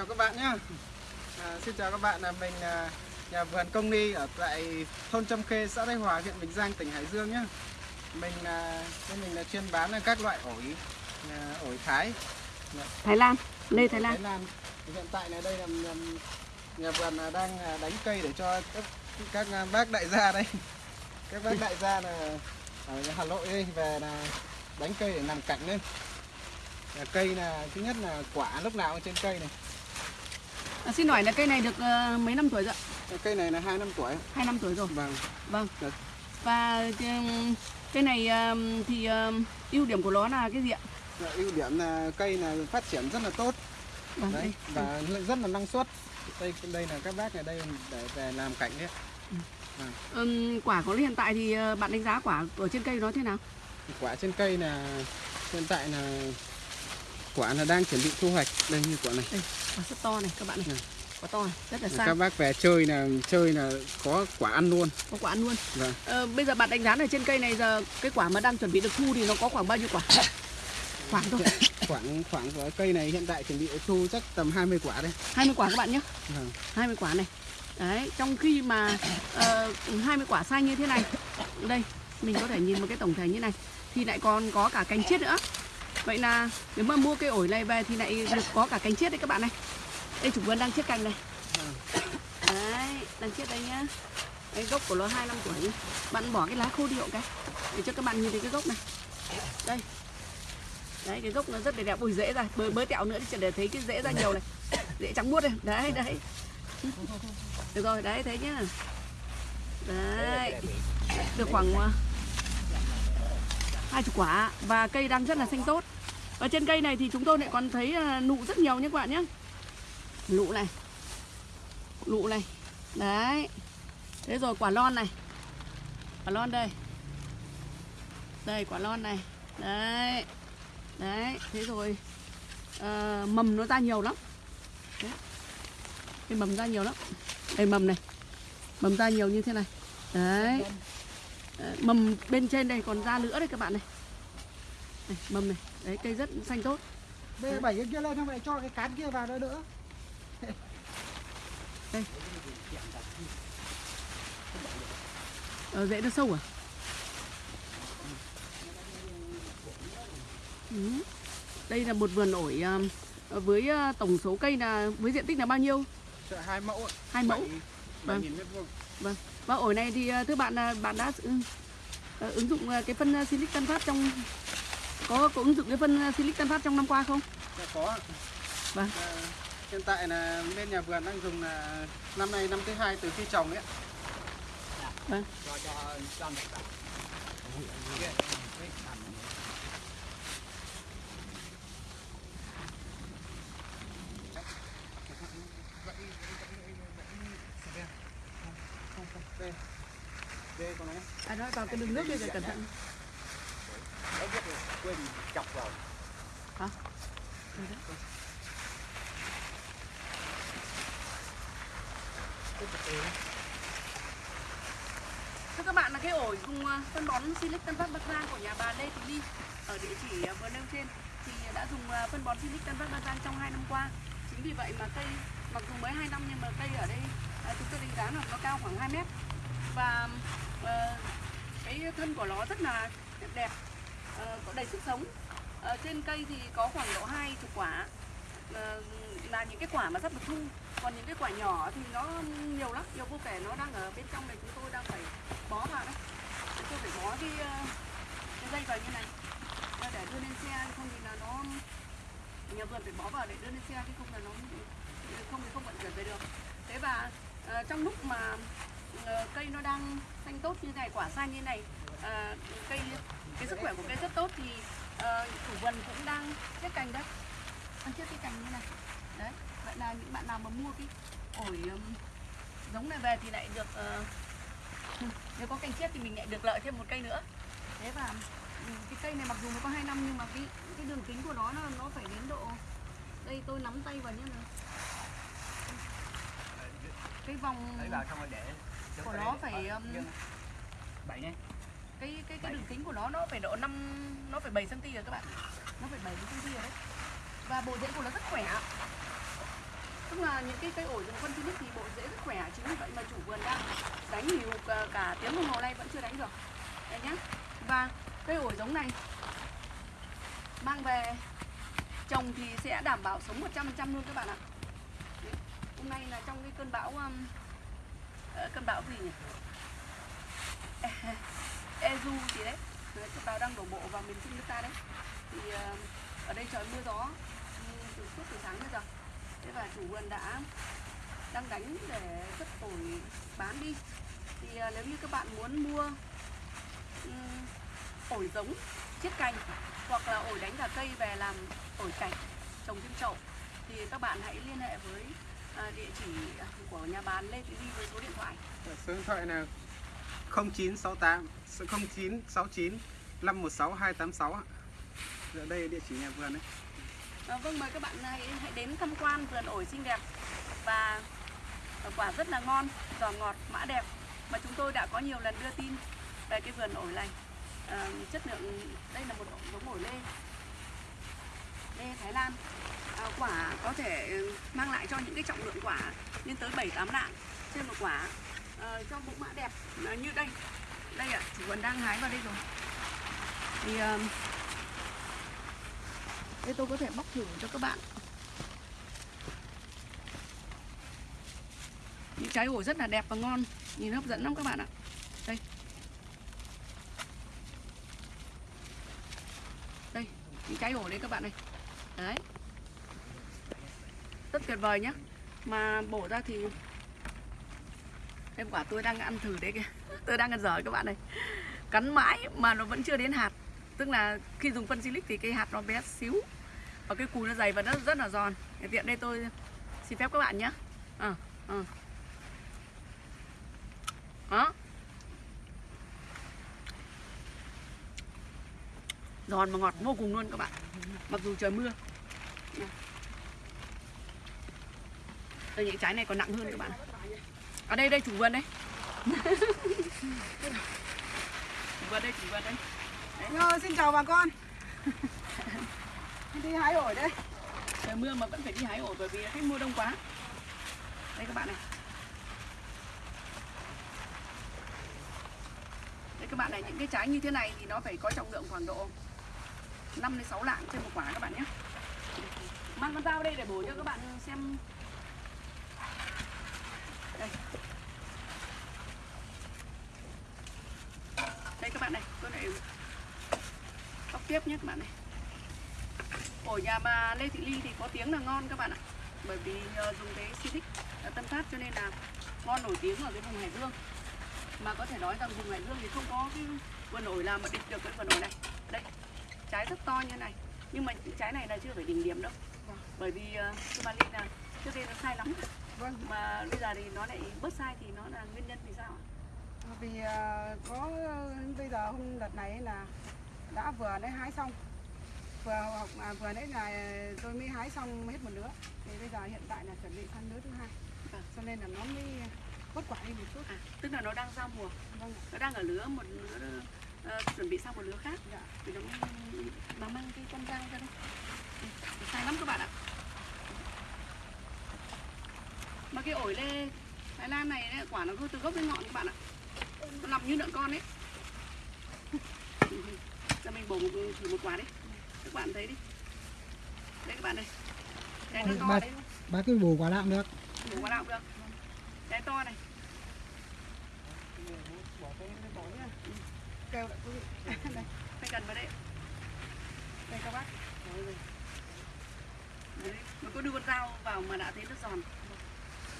chào các bạn nhé. À, xin chào các bạn, là mình là nhà vườn công ni ở tại thôn Trâm Khê, xã Thái Hòa, huyện Bình Giang, tỉnh Hải Dương nhé. Mình là mình là chuyên bán các loại ổi à, ổi Thái. Thái Lan, lê Thái Lan. Thái Lan. Hiện tại là đây là nhà, nhà vườn là đang à, đánh cây để cho các, các à, bác đại gia đây. Các bác đại gia là ở Hà Nội đây về là đánh cây để làm cạnh lên. Là cây là thứ nhất là quả lúc nào trên cây này. À, xin hỏi là cây này được ờ, mấy năm tuổi rồi? ạ? Cây này là 2 năm tuổi. Hai năm tuổi rồi. Vâng. Vâng. Được. Và cây này ừm, thì ừm, ưu điểm của nó là cái gì ạ? Dạ, ưu điểm là cây là phát triển rất là tốt Vâng, đấy đây. và rất là năng suất đây đây là các bác ở đây để về làm cảnh đấy Ừm, quả của nó hiện tại thì ờ, bạn đánh giá quả ở trên cây nó thế nào? quả trên cây là hiện tại là quả là đang chuẩn bị thu hoạch đây như quả này Đây, quả rất to này các bạn này. Ừ. Quả to này, rất là các sang. bác về chơi là chơi là có quả ăn luôn Có quả ăn luôn. vâng Ờ, bây giờ bạn đánh giá ở trên cây này giờ cái quả mà đang chuẩn bị được thu thì nó có khoảng bao nhiêu quả? Khoảng thôi. khoảng khoảng của cây này hiện tại chuẩn bị thu chắc tầm 20 quả đây 20 quả các bạn nhé. vâng 20 quả này Đấy, trong khi mà ờ, 20 quả xanh như thế này Đây, mình có thể nhìn một cái tổng thể như này Thì lại còn có cả cánh chiết nữa Vậy là nếu mà mua cây ổi này về thì lại được có cả cánh chiết đấy các bạn này. Đây chủ vườn đang chiết cành này. Đấy, đang chiết đây nhá. Cái gốc của nó 2 năm tuổi. Bạn bỏ cái lá khô đi cái Để cho các bạn nhìn thấy cái gốc này. Đây. Đấy, cái gốc nó rất là đẹp. Ui dễ ra, bới, bới tẹo nữa thì để thấy cái dễ ra nhiều này. Dễ trắng muốt này, đấy, đấy. Được rồi, đấy thế nhá. Đấy. Được khoảng à, ờ, hai chục quả Và cây đang rất là xanh tốt. Ở trên cây này thì chúng tôi lại còn thấy ờ, nụ rất nhiều nhé các bạn nhé. Nụ này. Nụ này. Đấy. Thế rồi quả lon này. Quả lon đây. Đây quả lon này. Đấy. Đấy Thế rồi à, Mầm nó ra nhiều lắm. Đấy. Cái mầm ra nhiều lắm. Đây mầm này. Mầm ra nhiều như thế này. Đấy. Mầm bên trên đây còn ra nữa đây các bạn này này, Mầm này Đấy cây rất xanh tốt Bê bảy cái kia lên không phải cho cái cán kia vào đó nữa. ờ, Rễ nó sâu à ừ. Đây là một vườn ổi ờ, Với ờ, tổng số cây là Với diện tích là bao nhiêu hai mẫu. Hai mẫu Bảy- bảy Vâng. nghìn mét vuông Vâng. Và ổi này thì ờ, thưa bạn là bạn đã ừ, ờ, ứng dụng ờ, cái phân ờ, Silic Tân Phát trong có có ứng dụng cái phân ờ, Silic Tân Phát trong năm qua không? Dạ, có. Vâng. À, hiện tại là bên nhà vườn đang dùng là năm nay năm thứ hai từ khi trồng ấy. Vâng. Đây. Đây con này. À nói vào cái đường nước đi rồi cẩn thận. quên chọc vào. Hả? Thưa các bạn, là cái ổi dùng à, phân bón Silic Tân Phát Bắc Giang của nhà bà Lê Thị Ly ở địa chỉ à, vừa nêu trên, thì đã dùng à, phân bón Silic Tân Phát Bắc Giang trong 2 năm qua. Chính vì vậy mà cây, mặc dù mới 2 năm, nhưng mà cây ở đây chúng tôi đánh giá là nó cao khoảng 2 mét và uh, cái thân của nó rất là đẹp đẹp ờ, có đầy sức sống. Uh, trên cây thì có khoảng độ hai chục quả. Uh, là những cái quả mà sắp được thu còn những cái quả nhỏ thì nó nhiều lắm. Nhiều vô kể nó đang ở bên trong này chúng tôi đang phải bó vào đấy chúng tôi phải bó cái, uh, cái dây vào như này. Để đưa lên xe không thì là nó nhà vườn phải bó vào để đưa lên xe chứ không là nó không thì không vận chuyển về được. Thế và uh, trong lúc mà Ờ, cây nó đang xanh tốt như này quả xanh như này. À, cây cái sức khỏe của cây rất tốt thì à, chủ vườn cũng đang chiết cành đấy. Đang chiết cái cành như này. Đấy vậy là những bạn nào mà mua cái ổi giống này về thì lại được uh, nếu có cành chiết thì mình lại được lợi thêm một cây nữa. Thế và cái cây này mặc dù nó có 2 năm nhưng mà cái cái đường kính của nó nó, nó phải đến độ đây tôi nắm tay vào nhé. Này cái vòng đấy vào xong rồi để của nó phải um, bảy nhé cái cái cái đường kính của nó nó phải độ 5 nó phải 7 cm rồi các bạn. Nó phải 7 cm rồi đấy. Và bộ rễ của nó rất khỏe. tức là những cái cây ổi dùng phân Philips thì bộ rễ rất khỏe chính vì vậy mà chủ vườn đang đánh nhiều cả, cả tiếng đồng hồ nay vẫn chưa đánh được đây nhá và cây ổi giống này mang về trồng thì sẽ đảm bảo sống 100% luôn các bạn ạ Đấy. hôm nay là trong cái cơn bão um, ờ, cơn bão gì nhỉ? E, Ezu gì đấy? Cơn bão đang đổ bộ vào miền trung nước ta đấy. Thì ờ, ở đây trời mưa gió từ suốt từ sáng đến giờ. Thế và chủ vườn đã đang đánh để cất ổi bán đi. Thì ờ, nếu như các bạn muốn mua ổi giống, chiết cành hoặc là ổi đánh cả cây về làm ổi cảnh trồng trên chậu, thì các bạn hãy liên hệ với à, địa chỉ của nhà bán Lê Thị Ly với số điện thoại số điện thoại là 0968 0969 516 286 ạ. Dạ đây địa chỉ nhà vườn đấy. À, vâng mời các bạn hãy, hãy đến tham quan vườn ổi xinh đẹp và quả rất là ngon, giòn ngọt, mã đẹp mà chúng tôi đã có nhiều lần đưa tin về cái vườn ổi này. À, chất lượng đây là một giống ổi lê lê Thái Lan à, Ờ, quả có thể ừ, mang lại cho những cái trọng lượng quả lên tới 7 8 lạng trên một quả. À, cho mẫu mã đẹp à, như đây. Đây ạ chủ vườn đang hái vào đây rồi. Thì à, đây tôi có thể bóc thử cho các bạn. Những trái ổi rất là đẹp và ngon nhìn hấp dẫn lắm các bạn ạ. Đây. Đây những trái ổi đấy các bạn này đấy tuyệt vời nhá. Mà bổ ra thì em quả tôi đang ăn thử đấy kìa. Tôi đang ăn dở các bạn này cắn mãi mà nó vẫn chưa đến hạt. Tức là khi dùng phân silic thì cái hạt nó bé xíu. Và cái cùi nó dày và nó rất là giòn. Để tiện đây tôi xin phép các bạn nhé à, ờ, à. Ờ. đó. Giòn mà ngọt vô cùng luôn các bạn. Mặc dù trời mưa. Đây những trái này còn nặng hơn các bạn. Ở đây đây chủ vườn đây chủ vườn đây chủ vườn đây. Nhờ, xin chào bà con. Đi hái ổi đây. Trời mưa mà vẫn phải đi hái ổi bởi vì khách mua đông quá. Đây các bạn này. Đây các bạn này những cái trái như thế này thì nó phải có trọng lượng khoảng độ 5 đến 6 lạng trên một quả các bạn nhé. Mang con dao đây để bổ cho các bạn xem đây. Đây các bạn này tôi lại bóc tiếp nhé các bạn này. Ổi nhà bà Lê Thị Ly thì có tiếng là ngon các bạn ạ. Bởi vì nhờ dùng cái Silic ở Tân Phát cho nên là ngon nổi tiếng ở cái vùng Hải Dương. Mà có thể nói rằng vùng Hải Dương thì không có cái vườn ổi nào mà địch được cái vườn ổi này. Đây trái rất to như này. Nhưng mà trái này là chưa phải đỉnh điểm đâu. Bởi vì uh, bà Ly là trước đây nó sai lắm vâng mà bây giờ thì nó lại bớt sai thì nó là nguyên nhân vì sao ạ? vì à, có bây giờ hôm đợt này là đã vừa đấy hái xong. Vừa học à, vừa nãy là tôi mới hái xong hết một lứa thì bây giờ hiện tại là chuẩn bị sang lứa thứ hai. Vâng. cho nên là nó mới bớt quả đi một chút. À, tức là nó đang giao mùa. Vâng nó đang ở lứa một lứa ờ, chuẩn bị sang một lứa khác. Dạ. thì nó mới bà mang cái con dao ra đây. Đây, sai lắm các bạn ạ mà cái ổi lê Thái Lan này ấy, quả nó cứ từ gốc đến ngọn các bạn ạ. Nó nằm như lợn con ấy. Cho mình bổ một, thử một quả đi. Các bạn thấy đi. Đây các bạn đây. Cái nó to Bà- đấy. bà cứ bù quả lạng được. Bổ quả nào cũng được. Cái to này. Kêu lại quý vị. Đây phải gần vào đây. Đây các bác. Đấy, nó có đưa con dao vào mà đã thấy nó giòn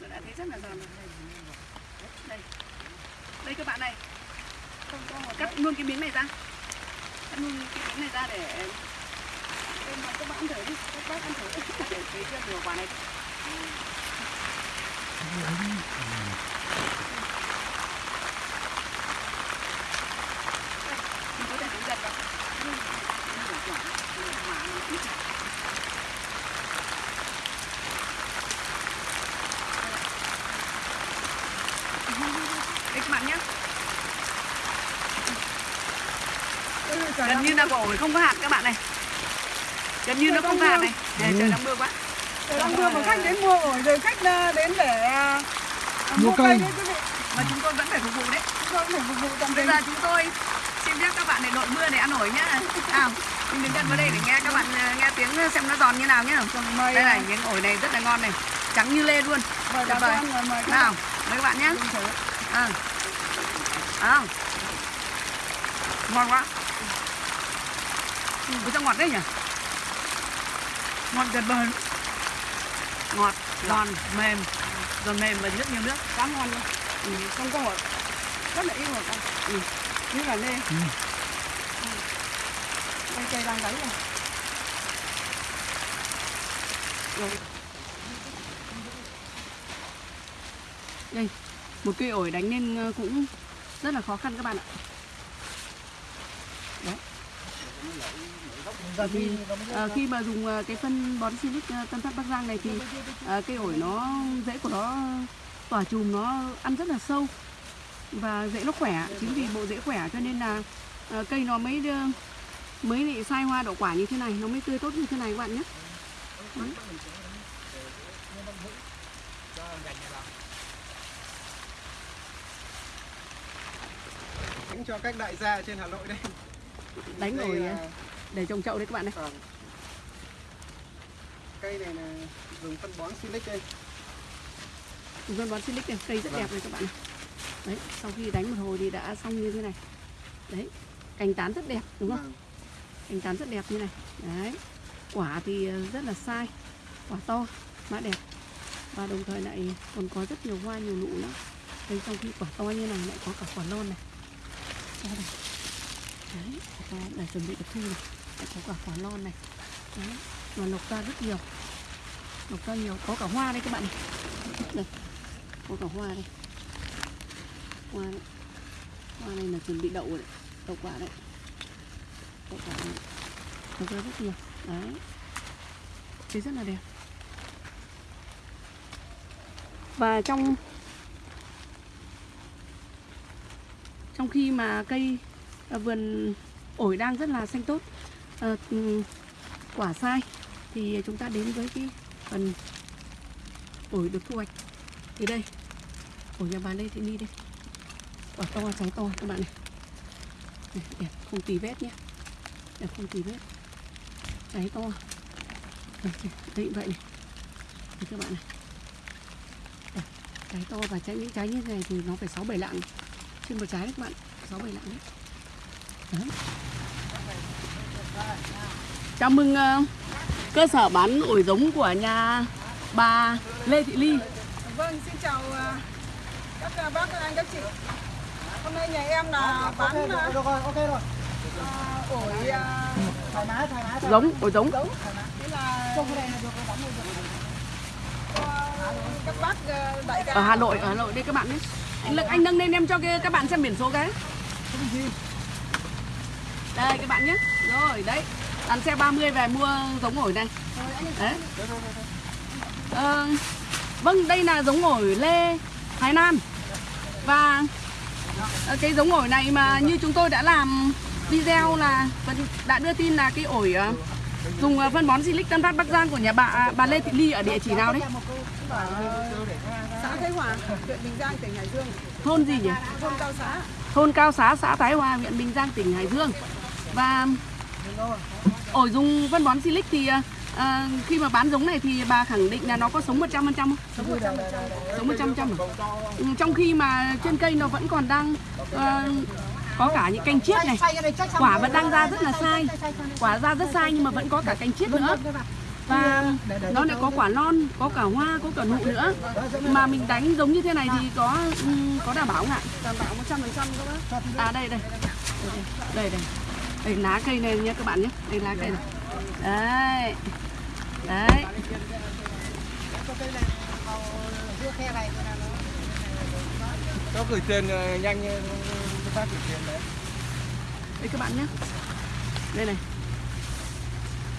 mà đã thấy rất là giòn. Rồi đây đây. Các bạn này. Cắt luôn cái miếng này ra. Cắt luôn cái miếng này ra để bên mà các bạn ăn thử đi các bác ăn thử. Để thấy chưa nhiều quả này mình có thể đứng gần vào Nhưng mà nó nhỏ, nó nhỏ, nó ít. Đây các bạn nhé gần như là quả ổi không có hạt các bạn này. Gần như nó không có hạt này. Này, trời đang mưa quá. Trời đang mưa mà khách đến mua ổi rồi khách ờ, đến để à, Mua mua cây. đấy quý vị. Mà chúng tôi vẫn phải phục vụ đấy. Chúng tôi phải phục vụ tận Bây tình. giờ chúng tôi xin phép các bạn để đội mưa để ăn ổi nhá. Nào mình đứng gần vào đây để nghe các bạn ờ, nghe tiếng xem nó giòn như nào nhá. Vâng, đây à, này miếng ổi này rất là ngon này. Trắng như lê luôn. Mời bà vời. và mời các nào mời các bạn nhé à. à. ngon quá ừ, sao ngọt đấy nhỉ ngon tuyệt vời ngọt giòn mềm giòn mềm và rất nhiều nước Cá ngon luôn. ừ. Không có ổi. Rất là ít ổi con. Ừ. Như là lê. Ừ. Đây cây đang đấy rồi. đây một cây ổi đánh nên ờ, cũng rất là khó khăn các bạn ạ Bởi vì ờ, khi mà dùng ờ, cái phân bón silic ờ, Tân Phát Bắc Giang này thì ờ, cây ổi nó rễ của nó tỏa chùm nó ăn rất là sâu và rễ nó khỏe. Chính vì bộ rễ khỏe cho nên là ờ, cây nó mới mới lại sai hoa đậu quả như thế này nó mới tươi tốt như thế này các bạn nhé. Đấy. đánh cho các đại gia trên Hà Nội đây. Đánh là- ờ, để trồng chậu đấy các bạn này Vâng. cây này là dùng phân bón silic đây Dùng phân bón silic này, cây rất Vâng. đẹp này các bạn này. Đấy, sau khi đánh một hồi thì đã xong như thế này. Đấy, cành tán rất đẹp đúng không? Vâng. Cành tán rất đẹp như này. Đấy. Quả thì ờ, rất là sai. Quả to, mã đẹp. Và đồng thời lại còn có rất nhiều hoa nhiều nụ nữa. Đây trong khi quả to như này lại có cả quả lon này. Đấy, quả to để chuẩn bị được thu này. Có cả quả non này. Đấy, và lộc ra rất nhiều. Lộc ra nhiều, có cả hoa đây các bạn này. Đây, có cả hoa đây. Hoa đấy. Hoa này là chuẩn bị đậu rồi đấy. Đậu quả đấy. Đậu quả này. lộc ra rất nhiều. Đấy. Thấy rất là đẹp. Và trong trong khi mà cây à, vườn ổi đang rất là xanh tốt à, quả sai. Thì chúng ta đến với cái phần ổi được thu hoạch. Thì đây ổi nhà bà Lê Thị Ni đây. Quả to trái to các bạn này, này đẹp không tì vết nhé. Đẹp không tì vết. Trái to. Đây, đây vậy này. Đây các bạn này. Đẹp, trái to và trái những trái như thế này thì nó phải sáu bảy lạng. Trên một trái đấy các bạn sáu bảy lạng đấy. Đấy chào mừng ờ, cơ sở bán ổi giống của nhà bà Lê Thị Ly. Vâng, xin chào à, các à, bác, các anh, các chị. Hôm nay nhà em là bán được rồi ok rồi. ổi thoải mái thoải mái giống ổi giống. Thế là các bác đại ca ở Hà Nội ở Hà Nội đây các bạn nhé. Anh Lực anh nâng lên em cho cái, các bạn xem biển số cái. Đây các bạn nhé rồi đấy. Đàn xe 30 về mua giống ổi này. Đấy. Ờ, vâng đây là giống ổi lê Thái Nam. Và ờ, cái giống ổi này mà như chúng tôi đã làm video là đã đưa tin là cái ổi ờ, dùng phân bón Silic Tân Phát Bắc Giang của nhà bà bà Lê Thị Ly ở địa chỉ nào đấy? Xã Thái Hòa, huyện Bình Giang, tỉnh Hải Dương, thôn gì nhỉ? Thôn Cao Xá. thôn Cao Xá, xã Thái Hòa, huyện Bình Giang, tỉnh Hải Dương. Và ổi dùng phân bón Silic thì à, khi mà bán giống này thì bà khẳng định là nó có sống 100% không? Sống 100%. Sống 100% à? Ừ, Trong khi mà trên cây nó vẫn còn đang ờ, có cả những cành chiết này. Quả vẫn đang ra rất là sai. Quả ra rất sai nhưng mà vẫn có cả cành chiết nữa. Và nó lại có quả non, có cả hoa, có cả nụ nữa. Mà mình đánh giống như thế này thì có ừm, có đảm bảo không ạ? Đảm bảo 100% các bác. À đây đây. Đây đây. Đây lá cây này nhé các bạn nhé. Đây lá cây này. Đấy. Đấy. cho gửi tiền ờ, nhanh như bác gửi tiền đấy Đây các bạn nhé. Đây này.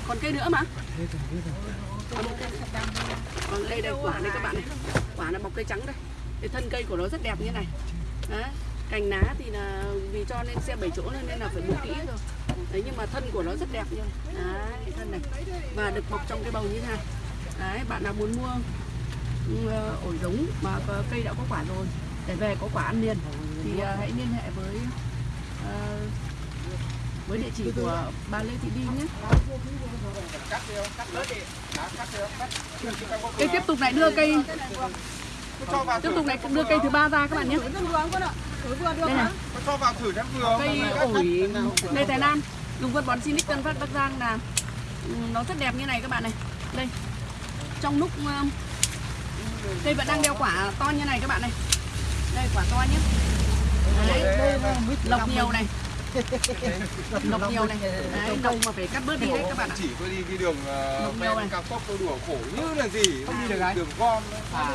Còn cây nữa mà. Còn đây đây quả đây các bạn này. Quả là bọc cây trắng đây. Cái thân cây của nó rất đẹp như này. Đấy. Cành lá thì là vì cho nên xe 7 chỗ nên là phải buộc kỹ rồi. Đấy nhưng mà thân của nó rất đẹp nha. Đấy, thân này. Và được bọc trong cái bầu như thế này. đấy bạn nào muốn mua ờ, ổi giống mà cây đã có quả rồi để về có quả ăn liền thì uh, hãy liên hệ với uh, với địa chỉ của bà Lê Thị Đi nhé cây tiếp tục lại đưa cây tiếp tục lại đưa cây thứ ba ra các bạn nhé vừa được đây này. cho vào thử xem vừa không? cây ổi Lê Thái Lan dùng phân bón Sinic Tân Phát Bắc Giang là ừ, nó rất đẹp như này các bạn này. Đây trong lúc ờ, cây vẫn đang đeo quả to như này các bạn này. Đây quả to nhé đấy, lộc nhiều này lộc nhiều này. Đấy, lộc mà phải cắt bớt đi đấy các bạn ạ. chỉ tôi đi cái đường ờ, này. ven cao tốc tôi đùa khổ như là gì? Không đi được đường gom À,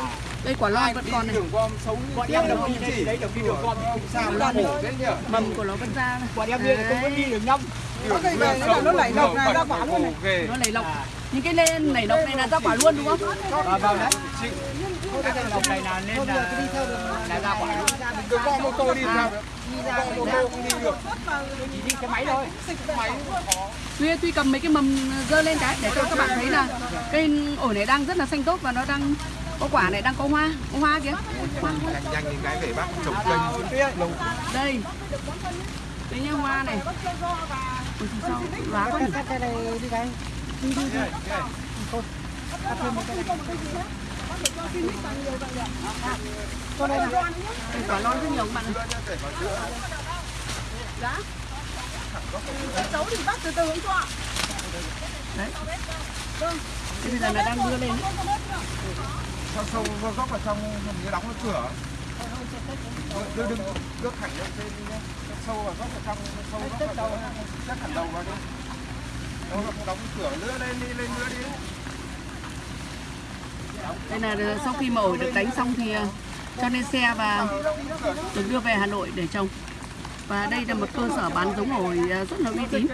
đây quả lon ai vẫn còn này. đường gom sống như bọn thế em là đâu đi chỉ đấy đâu đi đường gom thì sao nó khổ thế nhỉ? Mầm của nó vẫn ra này. Bọn em đi là không có đi đường nhông Có cây nữa là nó lảy lộc này ra quả luôn này. nó nảy lộc. À. những cái lên nảy lộc này là ra quả luôn đúng không? Ờ, vào đấy. Cái đường lộc này là nên là là ra quả luôn. Đường gom ô tô đi À. không đi được. Chỉ đi máy thôi. Máy Tuy Tuy cầm mấy cái mầm dơ lên cái để cho các bạn thấy là cây ổi này đang rất là xanh tốt và nó đang có quả này đang có hoa, có hoa kìa. Hoa, nhanh những cái về bác trồng cây. Đây. Đây nhá hoa này. Thì sao? Lá quá nhỉ? Đây quả non rất nhiều bạn này. Cháu thì bác từ từ cũng cho. Đấy. Thế bây giờ là đang đưa lên đấy. sâu sâu vào góc vào trong hình như đóng cái cửa đưa đừng đưa thẳng lên trên đi nhé sâu vào góc vào trong sâu góc vào trong chắc hẳn đầu vào đi đâu là không đóng cửa lưa lên đi lên lưa đi đây là sau khi mà ổi được đánh xong thì à, cho lên xe và được đưa về Hà Nội để trồng. Và đây là một cơ sở bán giống ổi à, rất là uy tín.